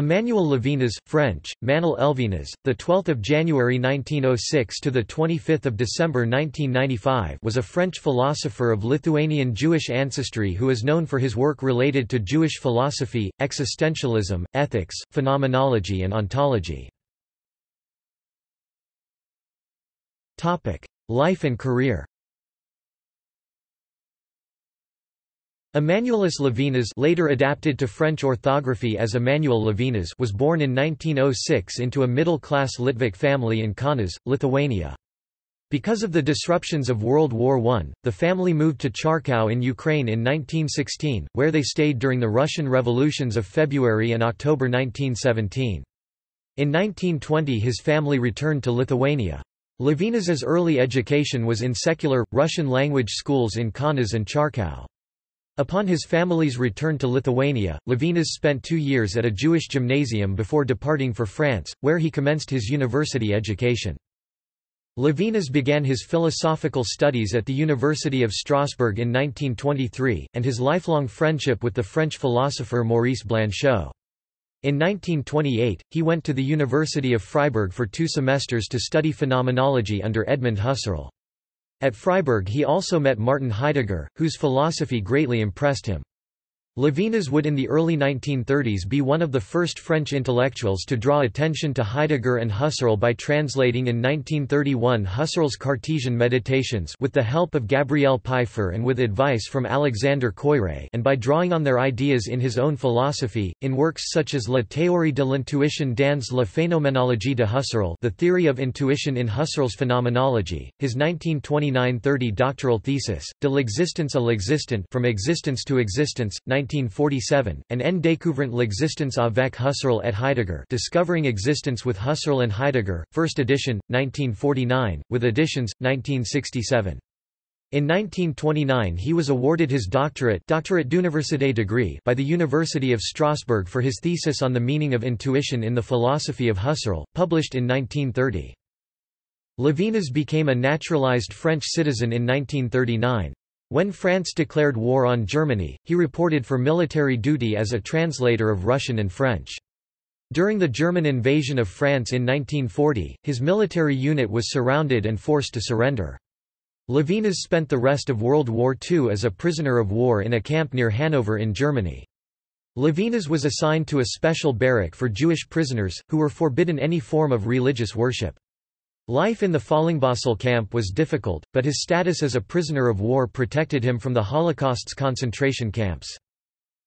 Emmanuel Levinas, French, Manel Elvinas, the 12th of January 1906 to the 25th of December 1995, was a French philosopher of Lithuanian Jewish ancestry who is known for his work related to Jewish philosophy, existentialism, ethics, phenomenology and ontology. Topic: Life and career. Emmanuelis Levinas later adapted to French orthography as Emmanuel Levinas was born in 1906 into a middle-class Litvak family in Kaunas, Lithuania. Because of the disruptions of World War I, the family moved to Charkow in Ukraine in 1916, where they stayed during the Russian revolutions of February and October 1917. In 1920 his family returned to Lithuania. Levinas's early education was in secular, Russian-language schools in Kaunas and Charkow. Upon his family's return to Lithuania, Levinas spent two years at a Jewish gymnasium before departing for France, where he commenced his university education. Levinas began his philosophical studies at the University of Strasbourg in 1923, and his lifelong friendship with the French philosopher Maurice Blanchot. In 1928, he went to the University of Freiburg for two semesters to study phenomenology under Edmund Husserl. At Freiburg he also met Martin Heidegger, whose philosophy greatly impressed him. Levinas would in the early 1930s be one of the first French intellectuals to draw attention to Heidegger and Husserl by translating in 1931 Husserl's Cartesian Meditations with the help of Gabriel Peiffer and with advice from Alexander Koyré and by drawing on their ideas in his own philosophy, in works such as La théorie de l'intuition dans la phénoménologie de Husserl The Theory of Intuition in Husserl's Phenomenology, his 1929–30 doctoral thesis, De l'existence à l'existant From Existence to Existence, 1947, and En découvrant l'existence avec Husserl et Heidegger Discovering Existence with Husserl and Heidegger, first edition, 1949, with additions, 1967. In 1929 he was awarded his doctorate, doctorate d'université degree by the University of Strasbourg for his thesis on the meaning of intuition in the philosophy of Husserl, published in 1930. Levinas became a naturalized French citizen in 1939. When France declared war on Germany, he reported for military duty as a translator of Russian and French. During the German invasion of France in 1940, his military unit was surrounded and forced to surrender. Levinas spent the rest of World War II as a prisoner of war in a camp near Hanover in Germany. Levinas was assigned to a special barrack for Jewish prisoners, who were forbidden any form of religious worship. Life in the Fallingbostel camp was difficult, but his status as a prisoner of war protected him from the Holocaust's concentration camps.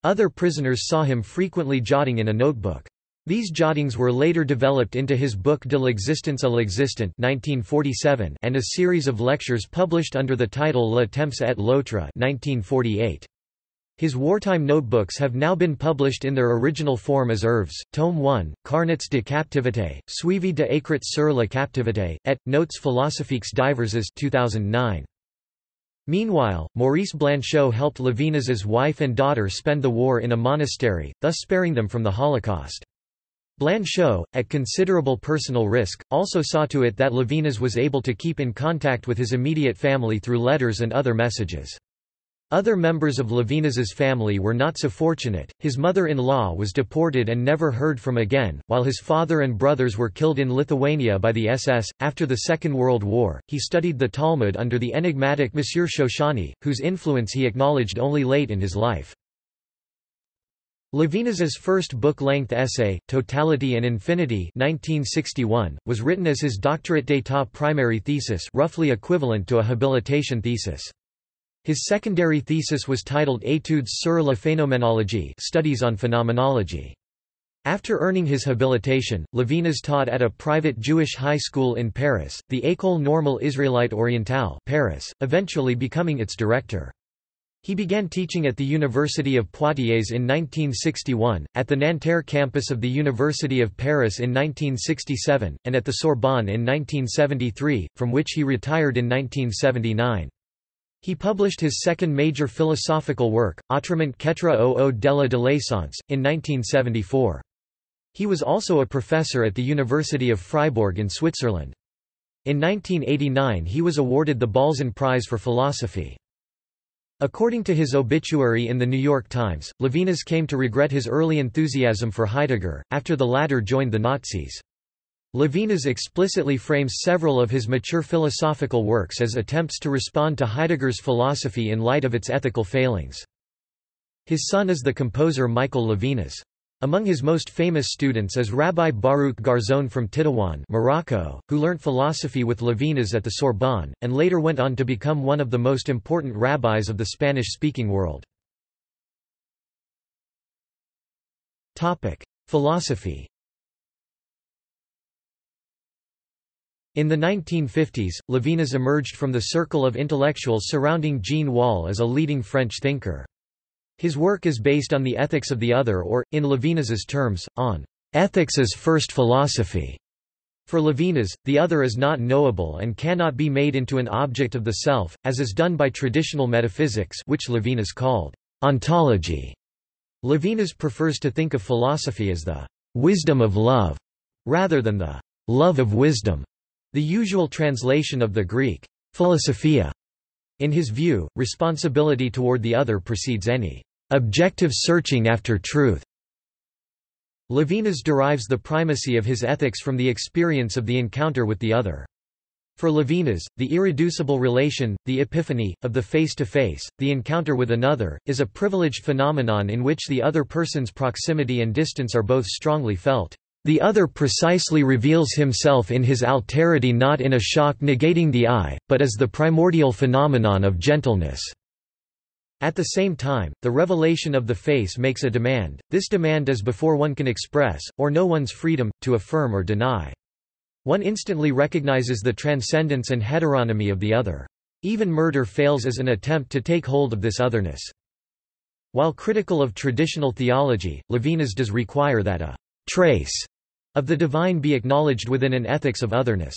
Other prisoners saw him frequently jotting in a notebook. These jottings were later developed into his book De l'existence à l'existant 1947 and a series of lectures published under the title Le temps et l'autre 1948. His wartime notebooks have now been published in their original form as Œuvres, Tome 1, Carnets de captivité, Suivi de écrits sur la captivité, et, Notes philosophiques diverses 2009. Meanwhile, Maurice Blanchot helped Levinas's wife and daughter spend the war in a monastery, thus sparing them from the Holocaust. Blanchot, at considerable personal risk, also saw to it that Levinas was able to keep in contact with his immediate family through letters and other messages. Other members of Levinas's family were not so fortunate, his mother-in-law was deported and never heard from again, while his father and brothers were killed in Lithuania by the SS. After the Second World War, he studied the Talmud under the enigmatic Monsieur Chouchani, whose influence he acknowledged only late in his life. Levinas's first book-length essay, Totality and Infinity 1961, was written as his doctorate d'état primary thesis roughly equivalent to a habilitation thesis. His secondary thesis was titled Études sur la phénoménologie Studies on Phenomenology. After earning his habilitation, Levinas taught at a private Jewish high school in Paris, the École Normale Israélite Orientale Paris, eventually becoming its director. He began teaching at the University of Poitiers in 1961, at the Nanterre campus of the University of Paris in 1967, and at the Sorbonne in 1973, from which he retired in 1979. He published his second major philosophical work, Autrement qu'être au delà de l'essence, in 1974. He was also a professor at the University of Freiburg in Switzerland. In 1989 he was awarded the Balzan Prize for Philosophy. According to his obituary in The New York Times, Levinas came to regret his early enthusiasm for Heidegger, after the latter joined the Nazis. Levinas explicitly frames several of his mature philosophical works as attempts to respond to Heidegger's philosophy in light of its ethical failings. His son is the composer Michael Levinas. Among his most famous students is Rabbi Baruch Garzon from Tetuan Morocco, who learnt philosophy with Levinas at the Sorbonne, and later went on to become one of the most important rabbis of the Spanish-speaking world. Philosophy In the 1950s, Levinas emerged from the circle of intellectuals surrounding Jean Wahl as a leading French thinker. His work is based on the ethics of the other or, in Levinas's terms, on ethics as first philosophy. For Levinas, the other is not knowable and cannot be made into an object of the self, as is done by traditional metaphysics which Levinas called ontology. Levinas prefers to think of philosophy as the wisdom of love, rather than the love of wisdom, the usual translation of the Greek philosophia. In his view, responsibility toward the other precedes any objective searching after truth. Levinas derives the primacy of his ethics from the experience of the encounter with the other. For Levinas, the irreducible relation, the epiphany, of the face-to-face, -face, the encounter with another, is a privileged phenomenon in which the other person's proximity and distance are both strongly felt. The other precisely reveals himself in his alterity not in a shock negating the I, but as the primordial phenomenon of gentleness. At the same time, the revelation of the face makes a demand, this demand is before one can express, or know one's freedom, to affirm or deny. One instantly recognizes the transcendence and heteronomy of the other. Even murder fails as an attempt to take hold of this otherness. While critical of traditional theology, Levinas does require that a trace of the divine be acknowledged within an ethics of otherness.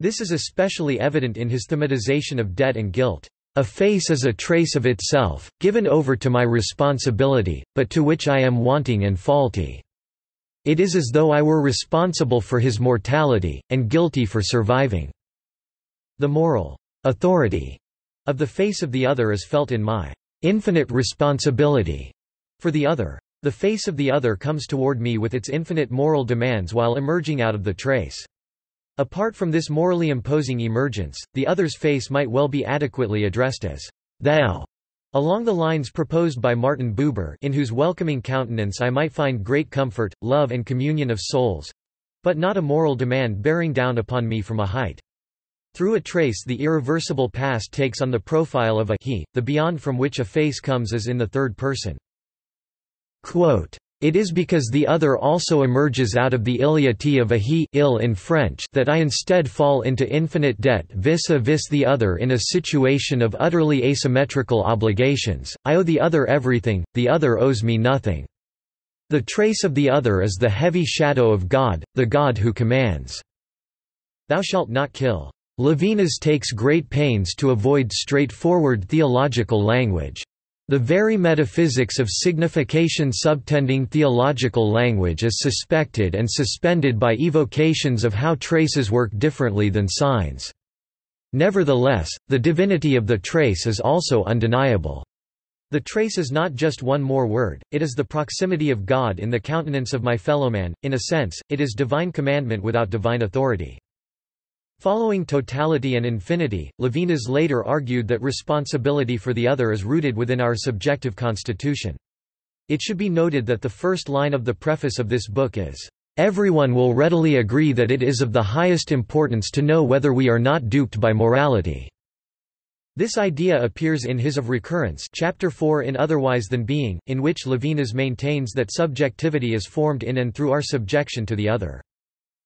This is especially evident in his thematization of debt and guilt. A face is a trace of itself, given over to my responsibility, but to which I am wanting and faulty. It is as though I were responsible for his mortality, and guilty for surviving. The moral authority of the face of the other is felt in my infinite responsibility for the other. The face of the other comes toward me with its infinite moral demands while emerging out of the trace. Apart from this morally imposing emergence, the other's face might well be adequately addressed as thou, along the lines proposed by Martin Buber in whose welcoming countenance I might find great comfort, love and communion of souls, but not a moral demand bearing down upon me from a height. Through a trace the irreversible past takes on the profile of a he, the beyond from which a face comes as in the third person. It is because the other also emerges out of the illeity of a he ill in French that I instead fall into infinite debt vis-a-vis -vis the other in a situation of utterly asymmetrical obligations, I owe the other everything, the other owes me nothing. The trace of the other is the heavy shadow of God, the God who commands. Thou shalt not kill. Levinas takes great pains to avoid straightforward theological language. The very metaphysics of signification subtending theological language is suspected and suspended by evocations of how traces work differently than signs. Nevertheless, the divinity of the trace is also undeniable. The trace is not just one more word, it is the proximity of God in the countenance of my fellowman, in a sense, it is divine commandment without divine authority. Following totality and infinity, Levinas later argued that responsibility for the other is rooted within our subjective constitution. It should be noted that the first line of the preface of this book is, "...everyone will readily agree that it is of the highest importance to know whether we are not duped by morality." This idea appears in his Of Recurrence chapter 4 in Otherwise Than Being, in which Levinas maintains that subjectivity is formed in and through our subjection to the other.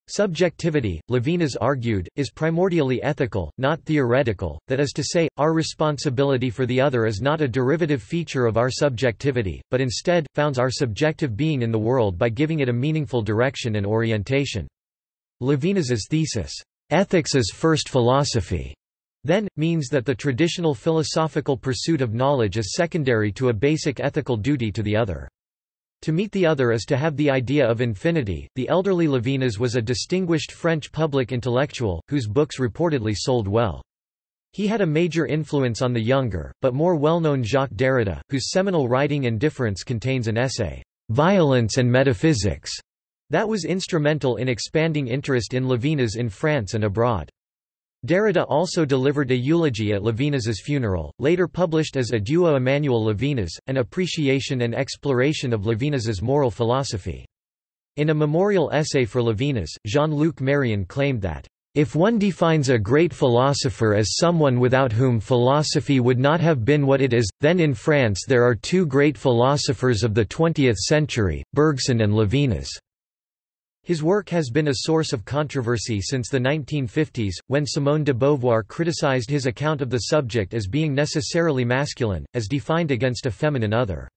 Subjectivity, Levinas argued, is primordially ethical, not theoretical, that is to say, our responsibility for the other is not a derivative feature of our subjectivity, but instead, founds our subjective being in the world by giving it a meaningful direction and orientation. Levinas's thesis, "'Ethics as First Philosophy' then, means that the traditional philosophical pursuit of knowledge is secondary to a basic ethical duty to the other. To meet the other is to have the idea of infinity. The elderly Levinas was a distinguished French public intellectual, whose books reportedly sold well. He had a major influence on the younger, but more well-known Jacques Derrida, whose seminal writing and difference contains an essay, "'Violence and Metaphysics' that was instrumental in expanding interest in Levinas in France and abroad. Derrida also delivered a eulogy at Levinas's funeral, later published as Adieu Emmanuel Levinas, an appreciation and exploration of Levinas's moral philosophy. In a memorial essay for Levinas, Jean-Luc Marion claimed that if one defines a great philosopher as someone without whom philosophy would not have been what it is, then in France there are two great philosophers of the 20th century, Bergson and Levinas. His work has been a source of controversy since the 1950s, when Simone de Beauvoir criticized his account of the subject as being necessarily masculine, as defined against a feminine other.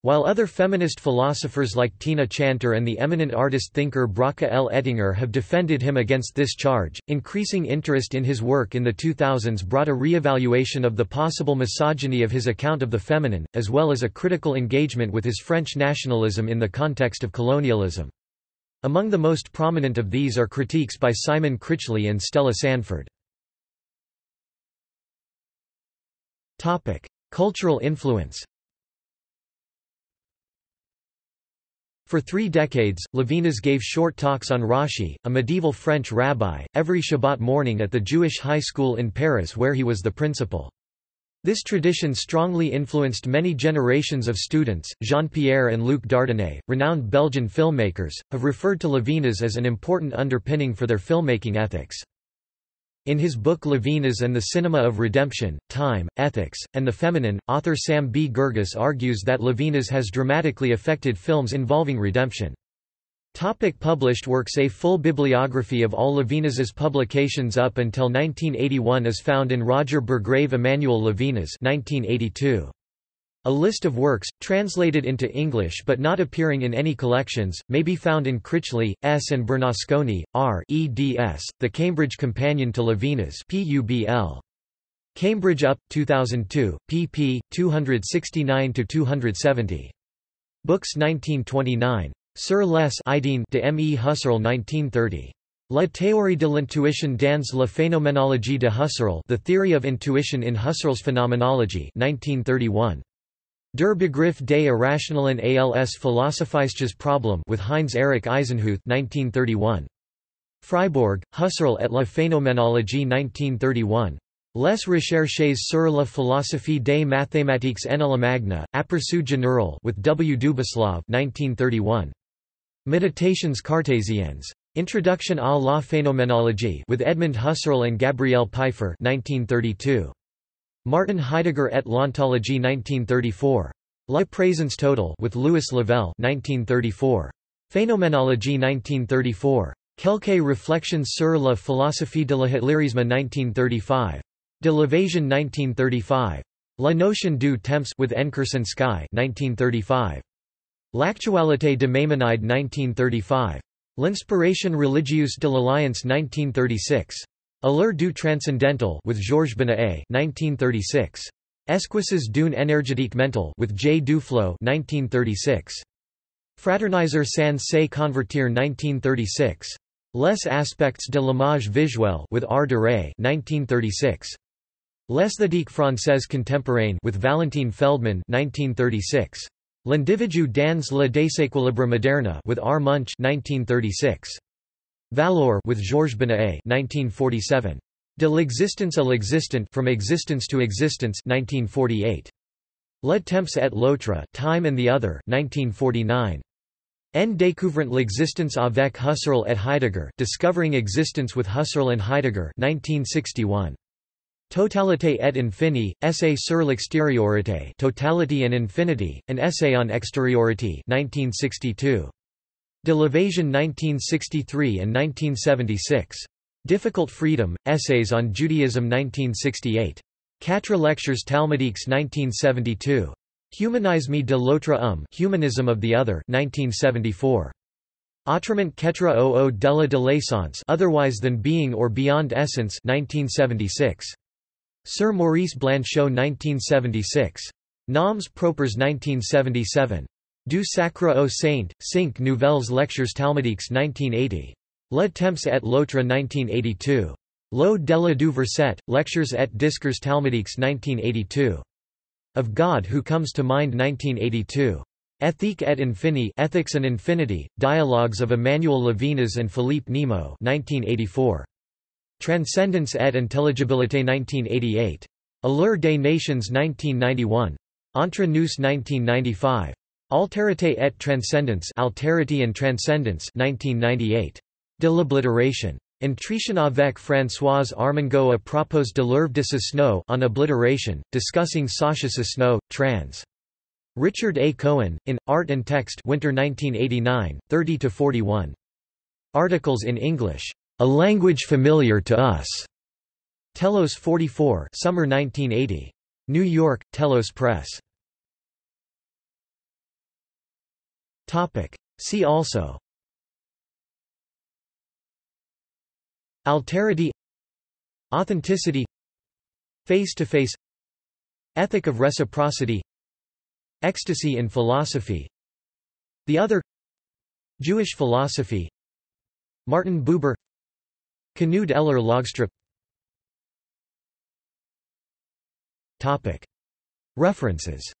While other feminist philosophers like Tina Chanter and the eminent artist-thinker Bracha L. Ettinger have defended him against this charge, increasing interest in his work in the 2000s brought a re-evaluation of the possible misogyny of his account of the feminine, as well as a critical engagement with his French nationalism in the context of colonialism. Among the most prominent of these are critiques by Simon Critchley and Stella Sandford. Cultural influence For three decades, Levinas gave short talks on Rashi, a medieval French rabbi, every Shabbat morning at the Jewish high school in Paris where he was the principal. This tradition strongly influenced many generations of students. Jean Pierre and Luc Dardenne, renowned Belgian filmmakers, have referred to Levinas as an important underpinning for their filmmaking ethics. In his book Levinas and the Cinema of Redemption, Time, Ethics, and the Feminine, author Sam B. Girgus argues that Levinas has dramatically affected films involving redemption. Topic published works A full bibliography of all Levinas's publications up until 1981 is found in Roger Burggraeve Emmanuel Levinas 1982. A list of works, translated into English but not appearing in any collections, may be found in Critchley, S. and Bernasconi, R. eds, The Cambridge Companion to Levinas PUBL. Cambridge Up, 2002, pp. 269–270. Books 1929. Sur les idées de M. E. Husserl 1930. La théorie de l'intuition dans la phénoménologie de Husserl The Theory of Intuition in Husserl's Phenomenology 1931. Der Begriff des Irrationalen als Philosophisches Problem with Heinz Erich Eisenhuth 1931. Freiburg, Husserl et la Phénoménologie 1931. Les recherches sur la philosophie des mathématiques en la Allemagne, aperçu général with W. Dubislav 1931. Meditations cartésiennes. Introduction à la phénoménologie with Edmund Husserl and Gabriel Pfeiffer 1932. Martin Heidegger et l'ontologie 1934. La présence totale with Louis Lavelle 1934. Phénoménologie 1934. Quelques réflexions sur la philosophie de la Hitlerisme 1935. De l'évasion 1935. La notion du temps with Enkerson Sky 1935. L'actualité de Maïmonide 1935. L'inspiration religieuse de l'Alliance 1936. Allure du transcendental with Georges Benet 1936. Esquisses d'une énergétique mentale with J. Duflo 1936. Fraterniser sans se convertir 1936. Les aspects de l'image visuelle with R. de Ray 1936. L'esthétique française contemporaine with Valentine Feldman 1936. L'individu dans le déséquilibre moderne with R. Munch 1936. Valor with Georges Benet 1947. De l'existence à l'existent From Existence to Existence 1948. Le temps et l'autre Time and the Other 1949. En découvrant l'existence avec Husserl et Heidegger Discovering Existence with Husserl and Heidegger 1961. Totalité et infini, Essay sur l'extériorité Totality and Infinity, an essay on exteriority 1962. De l'Évasion 1963 and 1976. Difficult Freedom, Essays on Judaism 1968. Quatre lectures talmudiques 1972. Humanisme de l'autre homme Humanism of the Other 1974. Autrement qu'être au delà de l'essence Otherwise than being or beyond essence 1976. Sir Maurice Blanchot 1976. Noms propres 1977. Du Sacre au Saint, Cinq Nouvelles Lectures Talmudiques 1980. Le Temps et l'autre 1982. L'au-delà du verset, Lectures et discours talmudiques 1982. Of God Who Comes to Mind 1982. Ethique et Infini Ethics and Infinity, Dialogues of Emmanuel Levinas and Philippe Nemo 1984. Transcendence et Intelligibilité 1988. Allure des Nations 1991. Entre nous 1995. Alterité et Transcendence Alterity and Transcendence 1998. De l'oblitération. Entretien avec Françoise Armengaud à propos de l'œuvre de Cosno on obliteration, discussing Sascha Cosno, trans. Richard A. Cohen, in, Art and Text Winter 1989, 30–41. Articles in English. A Language Familiar to Us. Telos 44 Summer 1980. New York, Telos Press. Topic. See also. Alterity. Authenticity. Face-to-face. -face, Ethic of reciprocity. Ecstasy in philosophy. The other. Jewish philosophy. Martin Buber Knud Eller Logstrup References.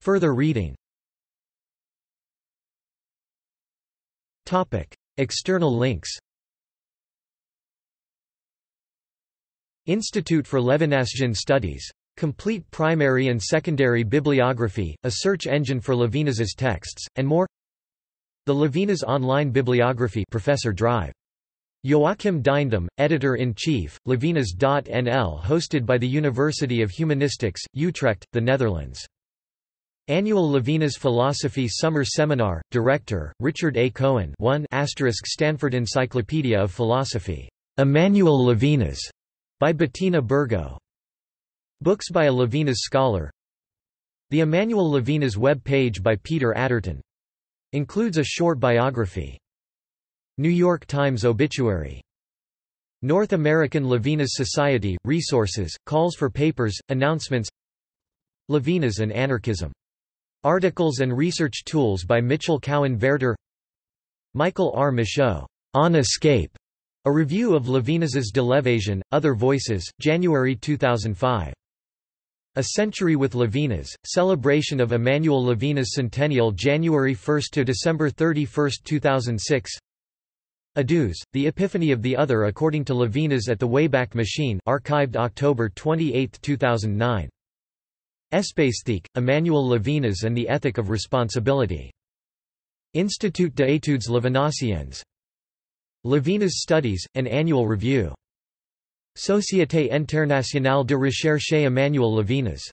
Further reading. External links. Institute for Levinasian Studies. Complete primary and secondary bibliography, a search engine for Levinas's texts, and more The Levinas Online Bibliography Professor Drive. Joachim Duyndam, Editor-in-Chief, Levinas.nl hosted by the University of Humanistics, Utrecht, the Netherlands. Annual Levinas Philosophy Summer Seminar, Director, Richard A. Cohen 1 Stanford Encyclopedia of Philosophy. Emmanuel Levinas, by Bettina Bergo. Books by a Levinas scholar The Emmanuel Levinas web page by Peter Atterton. Includes a short biography. New York Times obituary. North American Levinas Society, resources, calls for papers, announcements Levinas and Anarchism Articles and research tools by Mitchell Cowan Verter Michael R. Michaud, On Escape, a review of Levinas's De l'Evasion, Other Voices, January 2005. A Century with Levinas, celebration of Emmanuel Levinas Centennial January 1 to December 31, 2006 Adus, The Epiphany of the Other according to Levinas at the Wayback Machine archived October 28, 2009 Espaistheque, Emmanuel Levinas and the Ethic of Responsibility. Institut d'études levinasiennes. Levinas Studies, an annual review. Société internationale de recherche Emmanuel Levinas